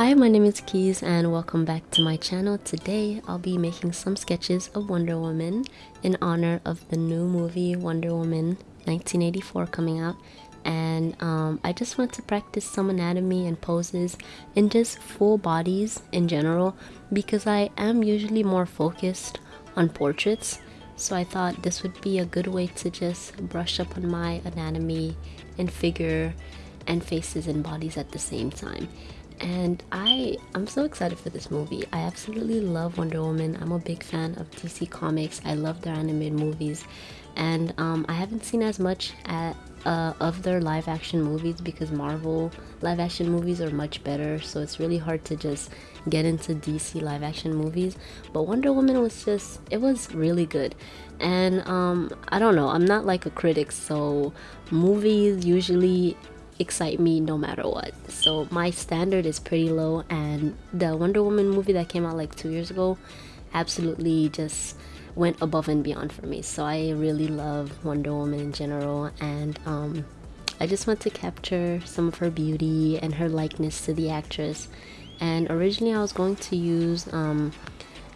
Hi, my name is Keys and welcome back to my channel. Today I'll be making some sketches of Wonder Woman in honor of the new movie Wonder Woman 1984 coming out. And um, I just want to practice some anatomy and poses and just full bodies in general because I am usually more focused on portraits. So I thought this would be a good way to just brush up on my anatomy and figure and faces and bodies at the same time and I I'm so excited for this movie. I absolutely love Wonder Woman. I'm a big fan of DC Comics. I love their animated movies, and um, I haven't seen as much at, uh, of their live action movies because Marvel live action movies are much better. So it's really hard to just get into DC live action movies. But Wonder Woman was just it was really good, and um, I don't know. I'm not like a critic, so movies usually excite me no matter what. So my standard is pretty low and the Wonder Woman movie that came out like 2 years ago absolutely just went above and beyond for me. So I really love Wonder Woman in general and um, I just want to capture some of her beauty and her likeness to the actress. And originally I was going to use um,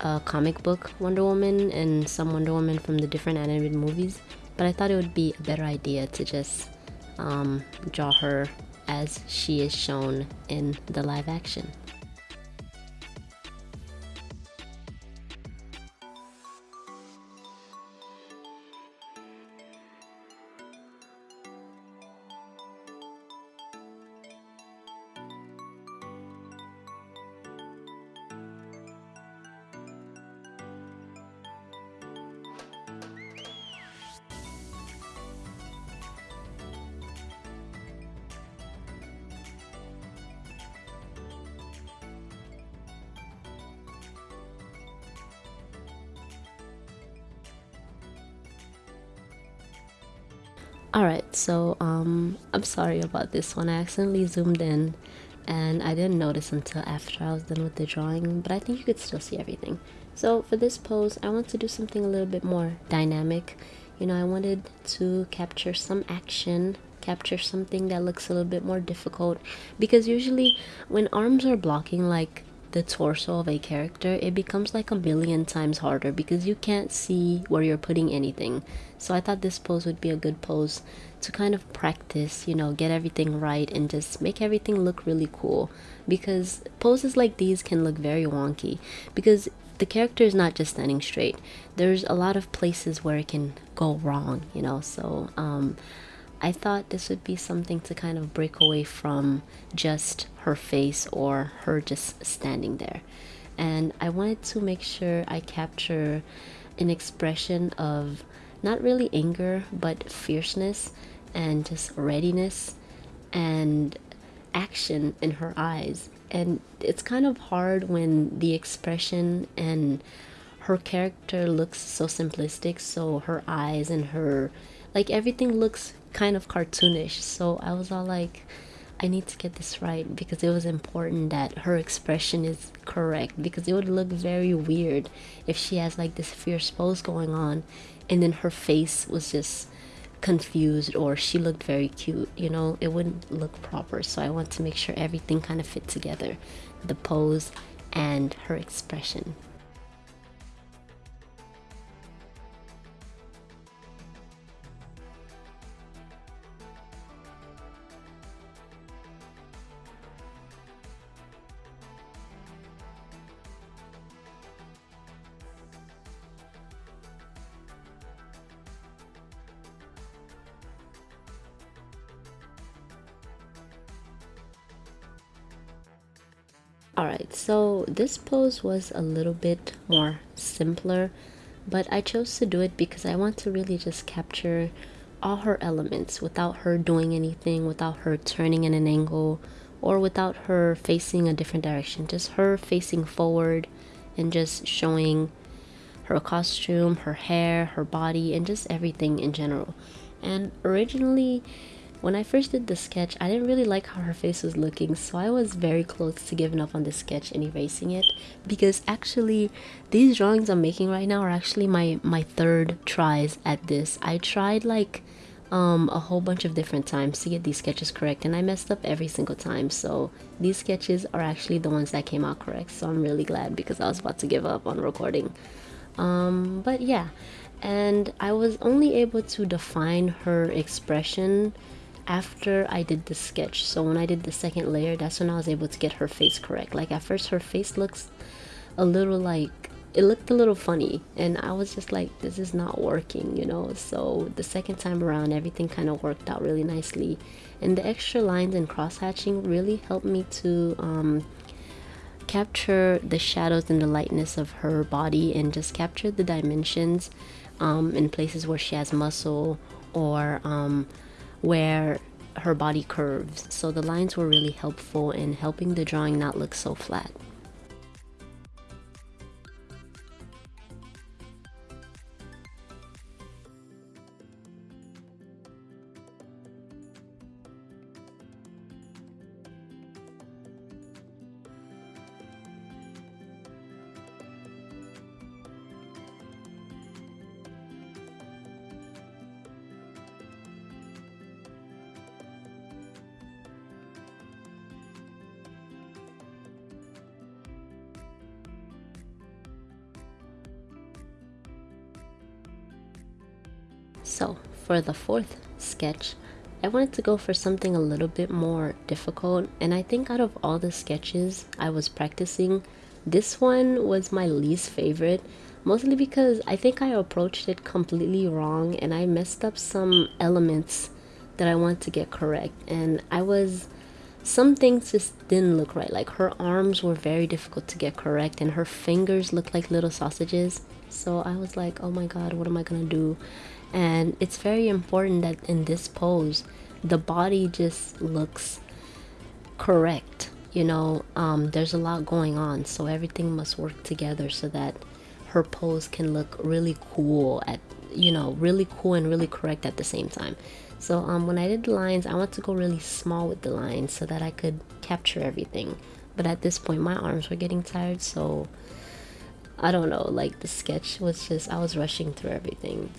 a comic book Wonder Woman and some Wonder Woman from the different animated movies, but I thought it would be a better idea to just um, draw her as she is shown in the live action. Alright, so um, I'm sorry about this one. I accidentally zoomed in and I didn't notice until after I was done with the drawing, but I think you could still see everything. So for this pose, I want to do something a little bit more dynamic. You know, I wanted to capture some action, capture something that looks a little bit more difficult because usually when arms are blocking like the torso of a character, it becomes like a million times harder because you can't see where you're putting anything. So I thought this pose would be a good pose to kind of practice, you know, get everything right and just make everything look really cool. Because poses like these can look very wonky because the character is not just standing straight. There's a lot of places where it can go wrong, you know. So um, I thought this would be something to kind of break away from just her face or her just standing there. And I wanted to make sure I capture an expression of not really anger, but fierceness and just readiness and action in her eyes. And it's kind of hard when the expression and her character looks so simplistic, so her eyes and her like everything looks kind of cartoonish. So I was all like, I need to get this right because it was important that her expression is correct because it would look very weird if she has like this fierce pose going on and then her face was just confused or she looked very cute you know? It wouldn't look proper. So i want to make sure everything kind of fit together the pose and her expression Alright, so this pose was a little bit more simpler, but I chose to do it because I want to really just capture all her elements without her doing anything, without her turning in an angle, or without her facing a different direction. Just her facing forward and just showing her costume, her hair, her body, and just everything in general. And originally, when I first did the sketch, I didn't really like how her face was looking, so I was very close to giving up on the sketch and erasing it because actually these drawings I'm making right now are actually my my third tries at this. I tried like um, a whole bunch of different times to get these sketches correct and I messed up every single time so these sketches are actually the ones that came out correct so I'm really glad because I was about to give up on recording um, but yeah and I was only able to define her expression after I did the sketch. So when I did the second layer that's when I was able to get her face correct. Like at first her face looks a little like it looked a little funny. And I was just like this is not working you know? So the second time around everything kind of worked out really nicely. And the extra lines and cross hatching really helped me to um, capture the shadows and the lightness of her body and just capture the dimensions um, in places where she has muscle or um, where her body curves. So the lines were really helpful in helping the drawing not look so flat So for the fourth sketch, I wanted to go for something a little bit more difficult and I think out of all the sketches I was practicing, this one was my least favorite mostly because I think I approached it completely wrong and I messed up some elements that I want to get correct and I was some things just didn't look right. Like her arms were very difficult to get correct and her fingers looked like little sausages. So I was like oh my god what am I gonna do? And it's very important that in this pose the body just looks correct you know? Um, there's a lot going on so everything must work together so that her pose can look really cool at you know really cool and really correct at the same time. So um, when I did the lines I want to go really small with the lines so that I could capture everything. But at this point my arms were getting tired so I don't know like the sketch was just I was rushing through everything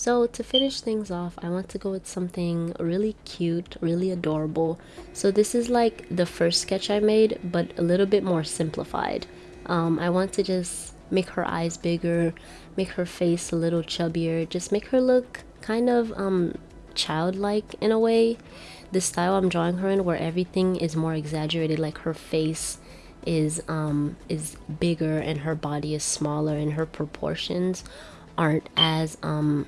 So to finish things off, I want to go with something really cute, really adorable. So this is like the first sketch I made, but a little bit more simplified. Um, I want to just make her eyes bigger, make her face a little chubbier, just make her look kind of um, childlike in a way. The style I'm drawing her in where everything is more exaggerated, like her face is um is bigger and her body is smaller and her proportions aren't as um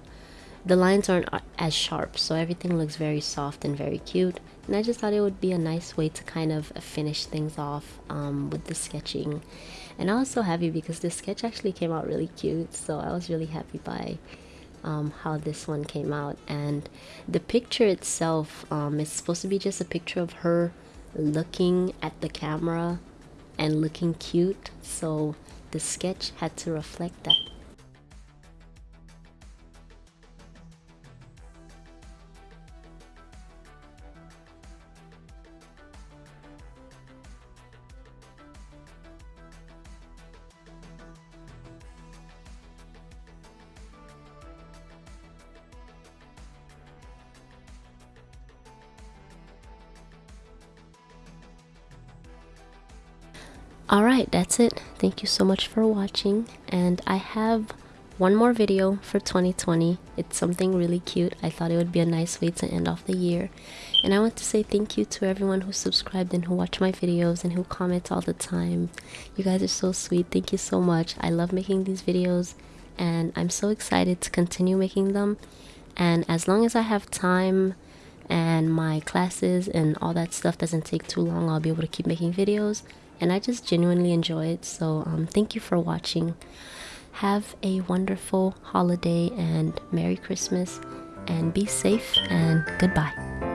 the lines aren't as sharp so everything looks very soft and very cute. And I just thought it would be a nice way to kind of finish things off um, with the sketching. And I was so happy because this sketch actually came out really cute so I was really happy by um, how this one came out. And the picture itself um, is supposed to be just a picture of her looking at the camera and looking cute so the sketch had to reflect that Alright, that's it. Thank you so much for watching. And I have one more video for 2020. It's something really cute. I thought it would be a nice way to end off the year. And I want to say thank you to everyone who subscribed and who watch my videos and who comment all the time. You guys are so sweet. Thank you so much. I love making these videos and I'm so excited to continue making them. And as long as I have time and my classes and all that stuff doesn't take too long, I'll be able to keep making videos and I just genuinely enjoy it. So um, thank you for watching. Have a wonderful holiday and Merry Christmas and be safe and goodbye.